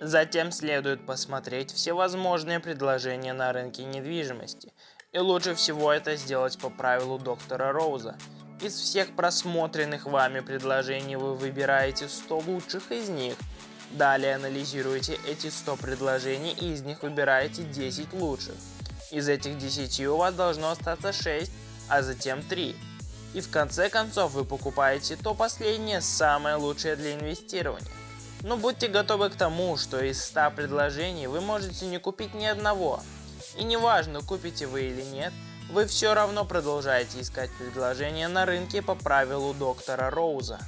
Затем следует посмотреть все возможные предложения на рынке недвижимости. И лучше всего это сделать по правилу доктора Роуза. Из всех просмотренных вами предложений вы выбираете 100 лучших из них. Далее анализируете эти 100 предложений и из них выбираете 10 лучших. Из этих 10 у вас должно остаться 6, а затем 3. И в конце концов вы покупаете то последнее, самое лучшее для инвестирования. Но будьте готовы к тому, что из 100 предложений вы можете не купить ни одного. И неважно, купите вы или нет, вы все равно продолжаете искать предложения на рынке по правилу доктора Роуза.